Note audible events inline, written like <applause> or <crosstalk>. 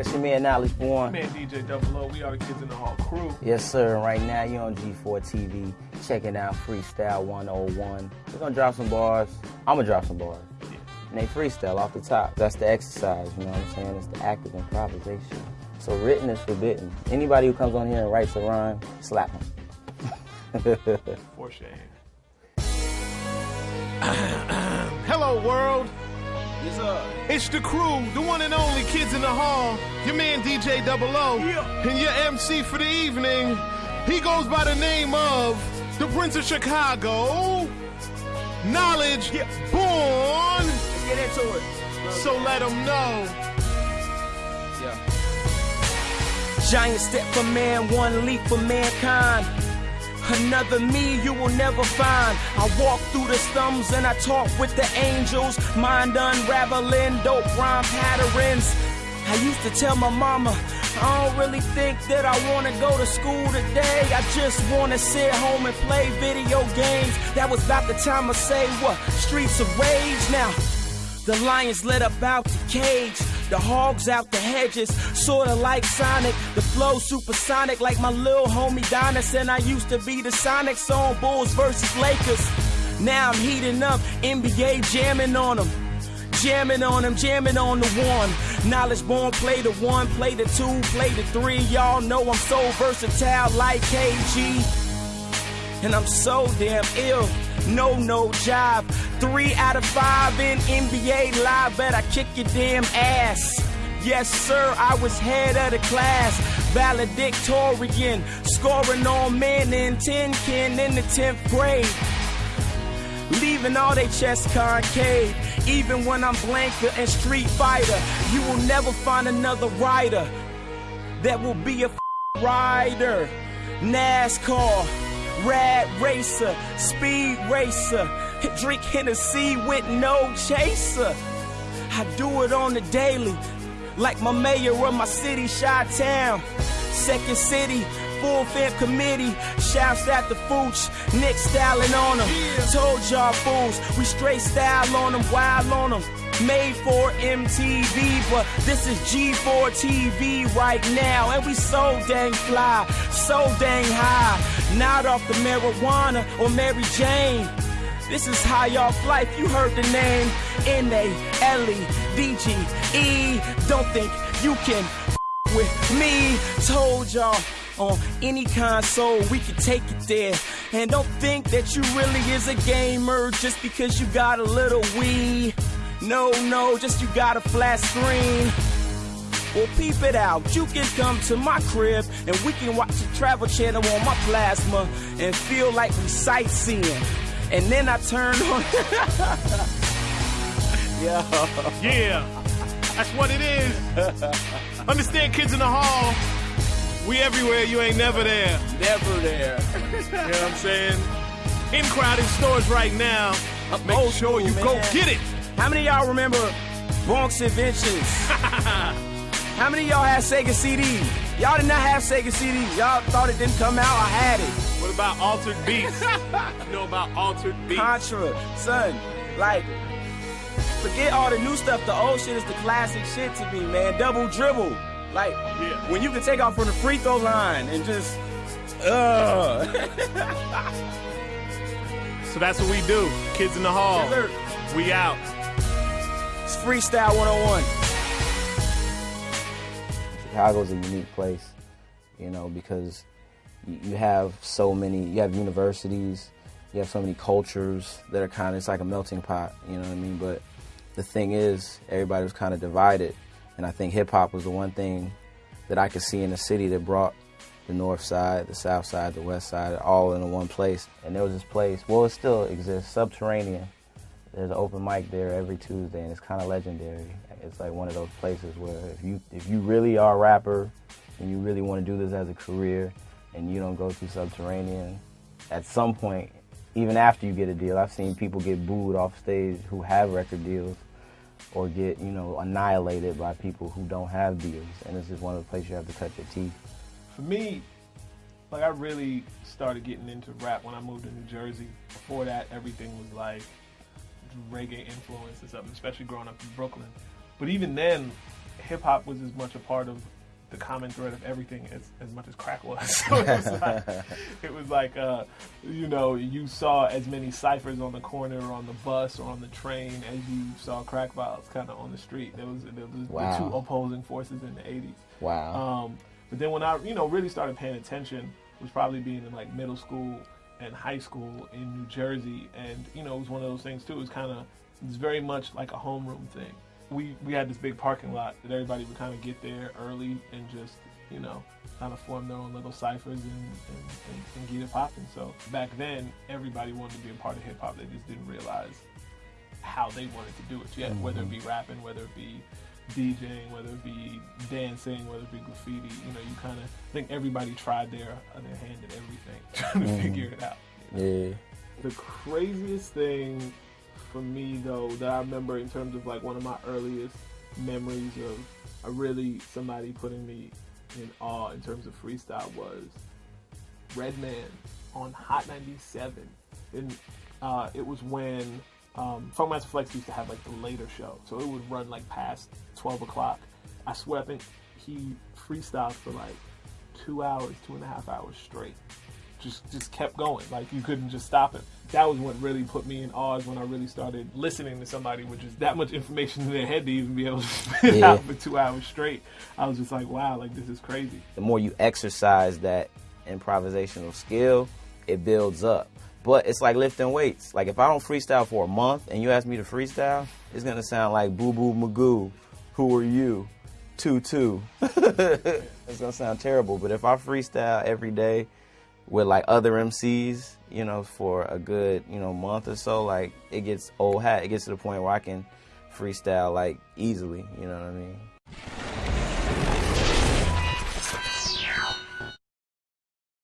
it's your man Naledge Born. Man, DJ Double O, we are the Kids in the Hall crew. Yes, sir. And right now you're on G4 TV, checking out Freestyle 101. We're gonna drop some bars. I'm gonna drop some bars. And they freestyle off the top. That's the exercise, you know what I'm saying? It's the act of improvisation. So written is forbidden. Anybody who comes on here and writes a rhyme, slap them. <laughs> For shame. <clears throat> Hello, world. Yes, sir. It's the crew, the one and only Kids in the Hall. Your man DJ Double O. And your MC for the evening. He goes by the name of the Prince of Chicago. Naledge born. Let's get into it. So let him know. Yeah. Giant step for man, one leap for mankind. Another me you will never find. I walk through the slums and I talk with the angels. Mind unraveling, dope rhyme patterns. I used to tell my mama, I don't really think that I wanna go to school today. I just wanna sit home and play video games. That was about the time I say what? Streets of rage now. The lions let up out the cage. The hogs out the hedges, sorta like Sonic. The flow supersonic, like my little homie Donis. And I used to be the Sonics on Bulls versus Lakers. Now I'm heating up, NBA jamming on them. Jamming on them, jamming on the one. Naledge born, play the one, play the two, play the three. Y'all know I'm so versatile like KG. And I'm so damn ill. No, no job. Three out of five in NBA live. Bet I kick your damn ass. Yes, sir, I was head of the class. Valedictorian. Scoring on men in 10 kin in the 10th grade. Leaving all they chests concave. Even when I'm Blanka and Street Fighter, you will never find another rider that will be a rider. NASCAR, rad racer, speed racer, drink Hennessy with no chaser. I do it on the daily, like my mayor of my city, Chi Town. Second city, full fam committee. Shouts at the Fooch, Nick styling on them. Told y'all fools, we straight style on them, wild on them. Made for MTV, but this is G4 TV right now. And we so dang fly, so dang high. Not off the marijuana or Mary Jane. This is high off life, you heard the name. N-A-L-E, D-G-E. Don't think you can with me. Told y'all on any console we can take it there. And don't think that you really is a gamer just because you got a little Wii. No, no, just you got a flat screen. Well, peep it out. You can come to my crib and we can watch the travel channel on my plasma and feel like we sightseeing. And then I turn <laughs> on. yeah. Yeah, that's what it is. Understand, Kids in the Hall. We everywhere, you ain't never there. Never there. <laughs> You know what I'm saying? In crowded stores right now. Make old sure school, you go get it. How many of y'all remember Bronx Inventions? <laughs> How many of y'all had Sega CD? Y'all did not have Sega CD. Y'all thought it didn't come out. I had it. What about Altered Beast? <laughs> you know about Altered Beast? Contra, son, like, forget all the new stuff. The old shit is the classic shit to me, man. Double dribble. Like, Yeah. when you can take off from the free throw line and just, uh. So that's what we do. Kids in the Hall. Yes. We out. it's freestyle 101. Chicago's a unique place, you know, because you, you have so many, you have universities, you have so many cultures that are kind of, it's like a melting pot, you know what I mean? But the thing is, everybody was kind of divided. And I think hip hop was the one thing that I could see in the city that brought the north side, the south side, the west side, all in one place. And there was this place, well, it still exists, Subterranean. There's an open mic there every Tuesday, and it's kind of legendary. It's like one of those places where if you if you really are a rapper and you really want to do this as a career, and you don't go to Subterranean, at some point, even after you get a deal, I've seen people get booed off stage who have record deals, or get you know annihilated by people who don't have deals, and this is one of the places you have to cut your teeth. For me, like I really started getting into rap when I moved to New Jersey. Before that, everything was like reggae influence and especially growing up in Brooklyn. But even then, hip hop was as much a part of the common thread of everything as, as much as crack was. <laughs> so it was <laughs> like, it was like uh, you know, you saw as many ciphers on the corner or on the bus or on the train as you saw crack vials kind of on the street. There was, there was Wow. the two opposing forces in the 80s. Wow. Um, but then when I, you know, really started paying attention was probably being in like middle school and high school in New Jersey, and you know, it was one of those things too. It was kind of, it's very much like a homeroom thing. We we had this big parking lot that everybody would kind of get there early and just, you know, kind of form their own little ciphers and, and, and, and get it popping. So back then, everybody wanted to be a part of hip hop. They just didn't realize how they wanted to do it yet, whether it mm-hmm. be rapping, whether it be DJing, whether it be dancing, whether it be graffiti. You know, you kind of think everybody tried their their hand at everything, <laughs> trying to mm-hmm. figure it out. yeah. The craziest thing for me though that I remember in terms of like one of my earliest memories of a really somebody putting me in awe in terms of freestyle was Redman on Hot 97. And uh, it was when um, Funkmaster Flex used to have like the later show. So it would run like past 12 o'clock. I swear, I think he freestyled for like two hours, two and a half hours straight. Just just kept going. Like you couldn't just stop him. That was what really put me in awe when I really started listening to somebody with just that much information in their head to even be able to spit Yeah. out for two hours straight. I was just like, wow, like this is crazy. the more you exercise that improvisational skill, it builds up. But it's like lifting weights. Like if I don't freestyle for a month and you ask me to freestyle, it's gonna sound like Boo Boo Magoo. Who are you? Two two. <laughs> it's gonna sound terrible. But if I freestyle every day with like other MCs, you know, for a good, you know, month or so, like it gets old hat. It gets to the point where I can freestyle like easily. You know what I mean?